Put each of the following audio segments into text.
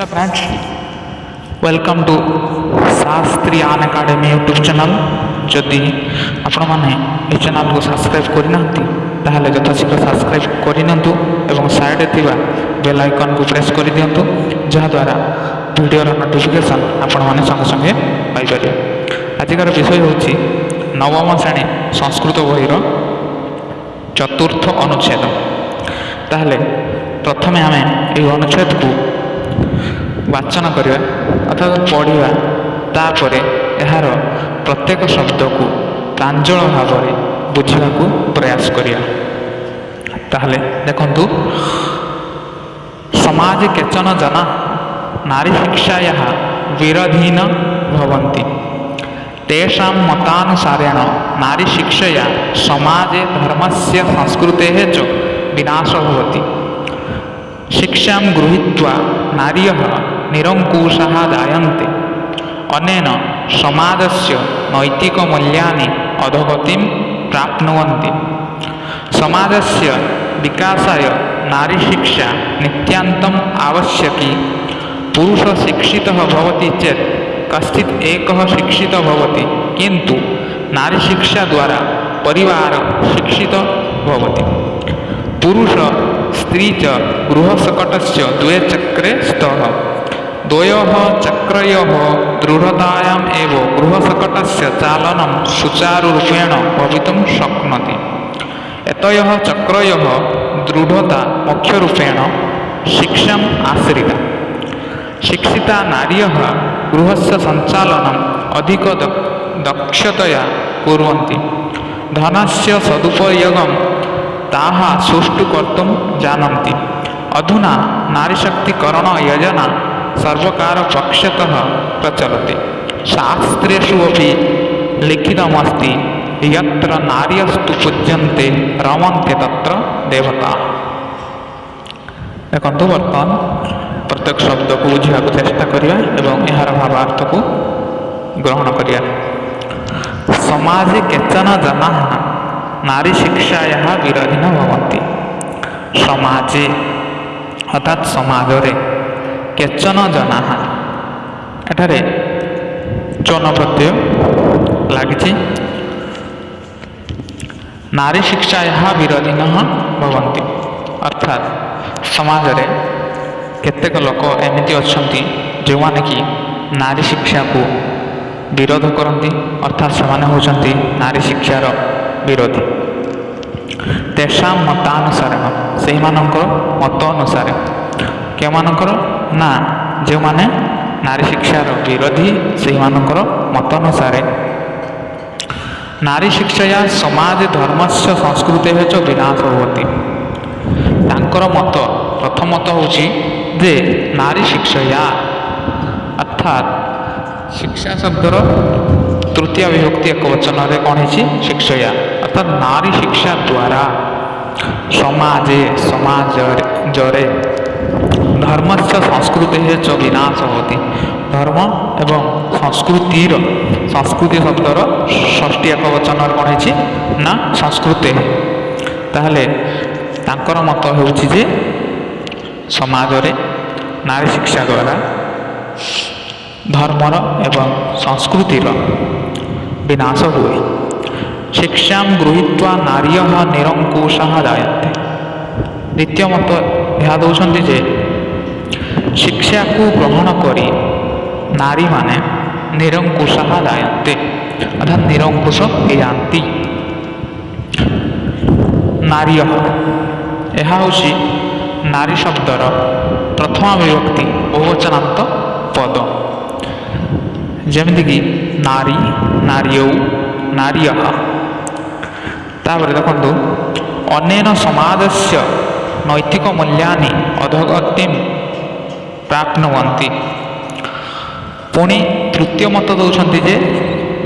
Hello friends, welcome to Sastriyan Academy YouTube channel. যদি আপনার এই চ্যানেলকে সাবস্ক্রাইব করে না তাহলে যথাশীঘ্র সাবস্ক্রাইব করে নিউ এবং সাইডে থাকা বেল আইকনকে প্রেস করে দিও যাদ্বারা ভিডিওর নোটিফিকেসন আপনার সঙ্গে সঙ্গে পাইপারে আজকার বিষয় হচ্ছে নবম শ্রেণী সংস্কৃত বইর চতুর্থ অনুচ্ছেদ তাহলে প্রথমে আমি এই অনুচ্ছেদকে ବାଚନ କରିବା ଅର୍ଥାତ୍ ପଢ଼ିବା ତାପରେ ଏହାର ପ୍ରତ୍ୟେକ ଶବ୍ଦକୁ ପ୍ରାଞ୍ଜଳ ଭାବରେ ବୁଝିବାକୁ ପ୍ରୟାସ କରିବା ତାହେଲେ ଦେଖନ୍ତୁ ସମାଜ କେଚନ ଜନା ନାରୀ ଶିକ୍ଷା ଏହା ବିରଧୀନ ଭବନ୍ତି ତେଷାମ ମତାନୁସାରେଣ ନାରୀ ଶିକ୍ଷୟା ସମାଜେ ଧର୍ମସ୍ୟ ସଂସ୍କୃତି ହେଚ ବିନାଶ ଭବତି ଶିକ୍ଷା ଗୃହୀତ୍ୱା ନାରୀ ନିରଙ୍କୁଶ ଦାୟନ୍ତି ଅନେନ ସମାଜସ୍ୟ ନୈତିକ ମୂଲ୍ୟାନି ଅଧୋଗତି ପ୍ରାପ୍ନୁଅନ୍ତି ସମାଜସ୍ୟ ବିକାଶାୟ ନାରୀ ଶିକ୍ଷା ନିତ୍ୟାନ୍ତମ ଆବଶ୍ୟକୀ ପୁରୁଷ ଶିକ୍ଷିତ ଭବତି ଚେତ୍ କଶ୍ଚିତ୍ ଏକ ଶିକ୍ଷିତ ଭବତି କିନ୍ତୁ ନାରୀ ଶିକ୍ଷା ଦ୍ୱାରା ପରିବାର ଶିକ୍ଷିତ ଭବତି ପୁରୁଷ ସ୍ତ୍ରୀ ଚ ଗୃହ ସକଟସ୍ୟ ଦ୍ୱେ ଚକ୍ରେ द्वयोः चक्रयोः दृढतायाम् एव गृहसकटस्य चालनं सुचारुरूपेण भवितुं शक्नोति एतयोः चक्रयोः दृढता मुख्यरूपेण शिक्षाम् आश्रिता शिक्षिता नार्यः गृहस्य सञ्चालनम् अधिक दक्षतया कुर्वन्ति धनस्य सदुपयोगं ताः सुष्ठु कर्तुं जानन्ति अधुना नारीशक्तिकरणयोजना सर्वकारपक्षतः प्रचलति शास्त्रेषु अपि लिखितमस्ति यत्र नार्यस्तु पूज्यन्ते रमन्ते तत्र দেবতাः দেখন্তু বর্ତ୍ତমান প্রত্যেক শব্দকু বুঝিবা চেষ্টা করিবা এবং এর ভাবার্থকু গ্রহণ করিবা সমাজে কেচন জনা নারী শিক্ষায়া বিরোধী ভবন্তি সমাজে অর্থাৎ সমাজরে କେଚନ ଜନାହ ଏଠାରେ ଚନ ପ୍ରତ୍ୟୟ ଲାଗିଛି ନାରୀ ଶିକ୍ଷା ଏହା ବିରୋଧୀନ ଭବନ୍ତି ଅର୍ଥାତ୍ ସମାଜରେ କେତେକ ଲୋକ ଏମିତି ଅଛନ୍ତି ଯେଉଁମାନେ କି ନାରୀ ଶିକ୍ଷାକୁ ବିରୋଧ କରନ୍ତି ଅର୍ଥାତ୍ ସେମାନେ ହେଉଛନ୍ତି ନାରୀ ଶିକ୍ଷାର ବିରୋଧୀ ତେଷା ମତାନୁସାରେ ସେହିମାନଙ୍କ ମତ ଅନୁସାରେ କେମାନଙ୍କର ନା ଯେଉଁମାନେ ନାରୀ ଶିକ୍ଷାର ବିରୋଧୀ ସେହିମାନଙ୍କର ମତ ଅନୁସାରେ ନାରୀ ଶିକ୍ଷାୟା ସମାଜ ଧର୍ମସ୍ୟ ସଂସ୍କୃତି ହେଚ ବିନାଶ ହୁଅନ୍ତି ତାଙ୍କର ମତ ପ୍ରଥମତ ହେଉଛି ଯେ ନାରୀ ଶିକ୍ଷାୟା ଅର୍ଥାତ୍ ଶିକ୍ଷା ଶବ୍ଦର ତୃତୀୟ ବିଭକ୍ତି ଏକ ବଚନରେ କ'ଣ ହେଇଛି ଶିକ୍ଷୟା ଅର୍ଥାତ୍ ନାରୀ ଶିକ୍ଷା ଦ୍ୱାରା ସମାଜେ ସମାଜରେ ধর্মস্য সংস্কৃতি চ বিনাশ হতি ধর্ম এবং সংস্কৃতির সংস্কৃতি শব্দর ষষ্ঠী এক বচন কোণ হয়েছে না সংস্কৃতি তাহলে তাঁকর মত হচ্ছে যে সমাজরে নারী শিক্ষা দ্বারা ধর্মর এবং সংস্কৃতির বিনাশ হুয়ে শিক্ষা গৃহীত্বা নারী নিরঙ্কুশ জায়তে দ্বিতীয় মত ଏହା ଦେଉଛନ୍ତି ଯେ ଶିକ୍ଷାକୁ ଗ୍ରହଣ କରି ନାରୀମାନେ ନିରଙ୍କୁଶ ଯାଆନ୍ତି ଅର୍ଥାତ୍ ନିରଙ୍କୁଶ ହେଇଯାଆନ୍ତି ନାରୀ ହକ ଏହା ହେଉଛି ନାରୀ ଶବ୍ଦର ପ୍ରଥମ ବିଭକ୍ତି ବହୁବଚନାନ୍ତ ପଦ ଯେମିତିକି ନାରୀ ନାରୀ ଓ ନାରୀ ହ ତାପରେ ଦେଖନ୍ତୁ ଅନେନ ସମାଦସ୍ୟ ନୈତିକ ମୂଲ୍ୟାନି ଅଧଗତିମ୍ ପ୍ରାପ୍ନୁବନ୍ତି ପୁଣି ତୃତୀୟ ମତ ଦେଉଛନ୍ତି ଯେ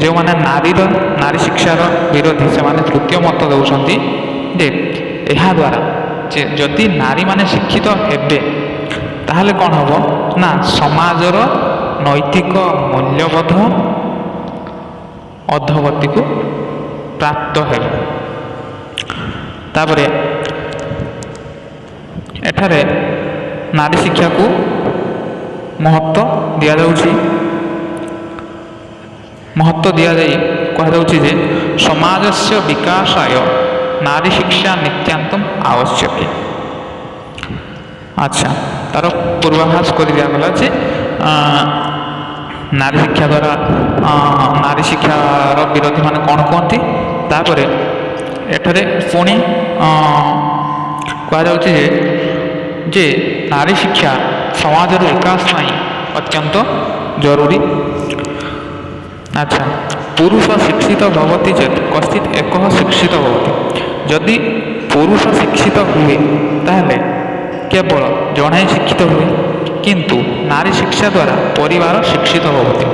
ଯେଉଁମାନେ ନାରୀର ନାରୀ ଶିକ୍ଷାର ବିରୋଧୀ ସେମାନେ ତୃତୀୟ ମତ ଦେଉଛନ୍ତି ଯେ ଏହାଦ୍ୱାରା ଯଦି ନାରୀମାନେ ଶିକ୍ଷିତ ହେବେ ତାହେଲେ କ'ଣ ହେବ ନା ସମାଜର ନୈତିକ ମୂଲ୍ୟବୋଧ ଅଧବତୀକୁ ପ୍ରାପ୍ତ ହେବ ତାପରେ ଏଠାରେ ନାରୀ ଶିକ୍ଷାକୁ ମହତ୍ଵ ଦିଆଯାଉଛି ମହତ୍ଵ ଦିଆଯାଇ କୁହାଯାଉଛି ଯେ ସମାଜସ୍ୟ ବିକାଶାୟ ନାରୀ ଶିକ୍ଷା ନିତ୍ୟାନ୍ତମ ଆବଶ୍ୟକ ଆଚ୍ଛା ତାର ପୂର୍ବାଭାସ କରି ଦିଆଗଲା ଯେ ନାରୀ ଶିକ୍ଷା ଦ୍ୱାରା ନାରୀ ଶିକ୍ଷାର ବିରୋଧୀମାନେ କ'ଣ କୁହନ୍ତି ତାପରେ ଏଠାରେ ପୁଣି କୁହାଯାଉଛି ଯେ ଯେ ନାରୀ ଶିକ୍ଷା সমাজেরও বিকাশ ପାଇଁ ଅତ୍ୟନ୍ତ ଜରୁରୀ ଆଚ୍ଛା ପୁରୁଷ ଶିକ୍ଷିତ ଭବତି ଚେତ୍ କଶ୍ଚିତ୍ ଏକ ଶିକ୍ଷିତ ଭବତି ଯଦି ପୁରୁଷ ଶିକ୍ଷିତ ହୁଏ ତାହେଲେ କେବଳ ଜଣେ ଶିକ୍ଷିତ ହୁଏ କିନ୍ତୁ ନାରୀ ଶିକ୍ଷା ଦ୍ୱାରା ପରିବାର ଶିକ୍ଷିତ ହୁଅନ୍ତି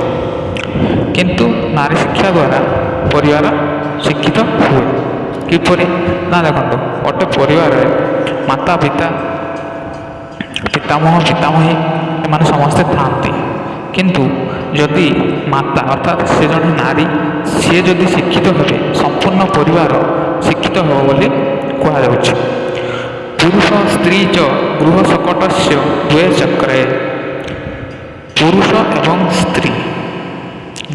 କିନ୍ତୁ ନାରୀ ଶିକ୍ଷା ଦ୍ୱାରା ପରିବାର ଶିକ୍ଷିତ ହୁଏ କିପରି ନା ଦେଖନ୍ତୁ ଗୋଟେ ପରିବାରରେ ମାତା ପିତା ପିତାମହ ପିତାମହୀ ଏମାନେ ସମସ୍ତେ ଥାଆନ୍ତି କିନ୍ତୁ ଯଦି ମାତା ଅର୍ଥାତ୍ ସେ ଜଣେ ନାରୀ ସିଏ ଯଦି ଶିକ୍ଷିତ ହେବେ ସମ୍ପୂର୍ଣ୍ଣ ପରିବାର ଶିକ୍ଷିତ ହେବ ବୋଲି କୁହାଯାଉଛି ପୁରୁଷ ସ୍ତ୍ରୀ ଚ ଗୃହ ସକଟସ୍ୟ ଦ୍ୱେ ଚକ୍ରେ ପୁରୁଷ ଏବଂ ସ୍ତ୍ରୀ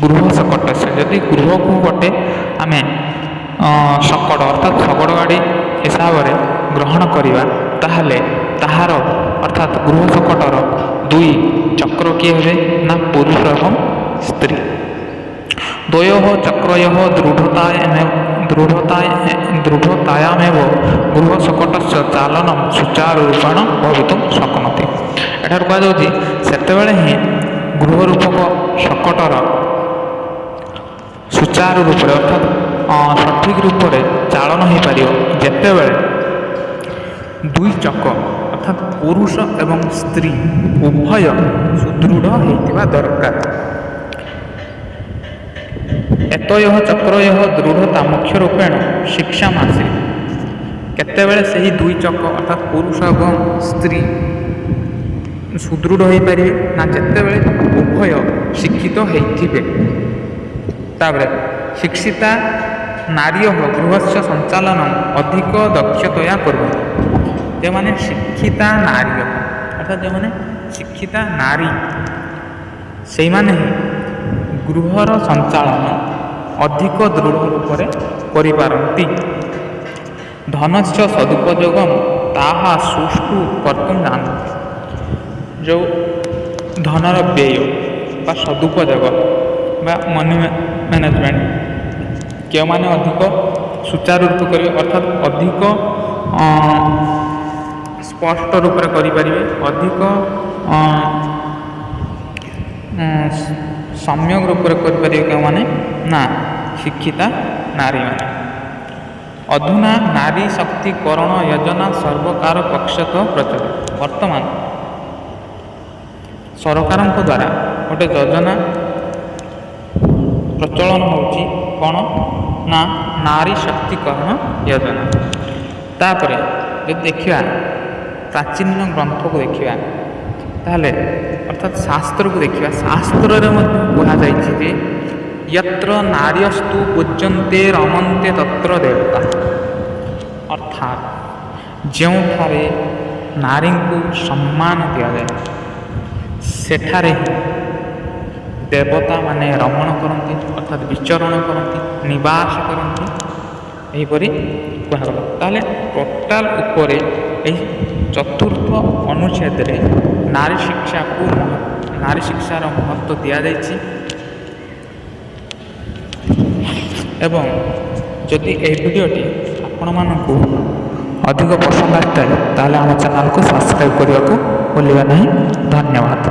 ଗୃହ ସକଟସ୍ୟ ଯଦି ଗୃହକୁ ଗୋଟେ ଆମେ ସକଟ ଅର୍ଥାତ୍ ଶଗଡ଼ ଗାଡ଼ି ହିସାବରେ ଗ୍ରହଣ କରିବା ତାହେଲେ ତାହାର অর্থাৎ গৃহ সংকটর দুই চক্র কি হবে না পুরুষ এবং স্ত্রী দ্বয়োহ চক্রয়োহ দৃঢ়তায় দৃঢ়তায় দৃঢ়তায়ামেব গৃহ সংকটস্য চালনম সুচারুরূপেণ ভবিতুম শক্নতি এঠার কুযাଉଛି সেতবে হি গৃহরূপক সংকটর সুচারু রূপে অর্থাৎ সঠিক রূপে চালন হয়ে পার যেতবে দুই চক্র অর্থাৎ পুরুষ এবং স্ত্রী উভয় সুদৃঢ় হয়ে দরকার ଏତୟ ଚକ୍ରୟ ଦୃଢ଼ତାମୁଖ୍ୟ ରୂପେଣ ଶିକ୍ଷାମ ଆସେ କେତେବେଳେ ସେହି ଦୁଇ ଚକ ଅର୍ଥାৎ ପୁରୁଷ ଏବଂ ସ୍ତ୍ରୀ ସୁଦୃଢ଼ ହୋଇପାରିବେ ନା ଯେତେବେଳେ ଉଭୟ ଶିକ୍ଷିତ ହୋଇଥିବେ ତାପରେ ଶିକ୍ଷିତା ନାରୀୟ ଗୃହସ୍ୟ ସଞ୍ଚାଳନ ଅଧିକ ଦକ୍ଷତୟା କରନ୍ତି দেওয়ানে শিক্ষিতা নারী অর্থাৎ যেমানে শিক্ষিতা নারী সেইমানে ଗୃହର ସଞ୍ଚାଳନ ଅଧିକ ଦୃଢ଼ ରୂପରେ କରିପାରନ୍ତି ଧନସ୍ୟ ସଦୁପଯୋଗ ତାହା ସୁଷ୍ଠୁ କର୍ତ୍ତୁମ ଜାଣନ୍ତି ଯେଉଁ ଧନର ବ୍ୟୟ ବା ସଦୁପଯୋଗ ବା ମନି ମ୍ୟାନେଜମେଣ୍ଟ କେଉଁମାନେ ଅଧିକ ସୁଚାରୁ ରୂପେ କରିବେ ଅର୍ଥାତ୍ ଅଧିକ ସ୍ପଷ୍ଟ ରୂପରେ କରିପାରିବେ ଅଧିକ ସମ୍ୟକ ରୂପରେ କରିପାରିବେ କେଉଁମାନେ ନା ଶିକ୍ଷିତା ନାରୀମାନେ ଅଧୁନା ନାରୀ ଶକ୍ତିକରଣ ଯୋଜନା ସର୍ବକାର ପକ୍ଷତ ପ୍ରଚଳିତ ବର୍ତ୍ତମାନ ସରକାରଙ୍କ ଦ୍ୱାରା ଗୋଟେ ଯୋଜନା ପ୍ରଚଳନ ହେଉଛି କ'ଣ ନା ନାରୀ ଶକ୍ତିକରଣ ଯୋଜନା ତାପରେ ଯଦି ଦେଖିବା ପ୍ରାଚୀନ ଗ୍ରନ୍ଥକୁ ଦେଖିବା ତାହେଲେ ଅର୍ଥାତ୍ ଶାସ୍ତ୍ରକୁ ଦେଖିବା ଶାସ୍ତ୍ରରେ ମଧ୍ୟ କୁହାଯାଇଛି ଯେ ୟତ୍ର ନାର୍ୟସ୍ତୁ ପୂଜନ୍ତେ ରମନ୍ତେ ତତ୍ର ଦେବତା ଅର୍ଥାତ୍ ଯେଉଁଠାରେ ନାରୀଙ୍କୁ ସମ୍ମାନ ଦିଆଯାଏ ସେଠାରେ ଦେବତାମାନେ ରମଣ କରନ୍ତି ଅର୍ଥାତ୍ ବିଚରଣ କରନ୍ତି ନିବାସ କରନ୍ତି ଏହିପରି କୁହାଗଲା ତାହେଲେ ଟୋଟାଲ ଉପରେ এই ଚତୁର୍ଥ ଅନୁଚ୍ଛେଦରେ ନାରୀ ଶିକ୍ଷାକୁ ନାରୀ ଶିକ୍ଷାର ମହତ୍ତ୍ୱ ଦିଆଯାଇଛି ଏବଂ ଯଦି ଏହି ଭିଡ଼ିଓଟି ଆପଣମାନଙ୍କୁ ଅଧିକ ପସନ୍ଦ ଆସିଥାଏ ତାହେଲେ ଆମ ଚ୍ୟାନେଲକୁ ସବସ୍କ୍ରାଇବ୍ କରିବାକୁ ଭୁଲିବା ନାହିଁ ଧନ୍ୟବାଦ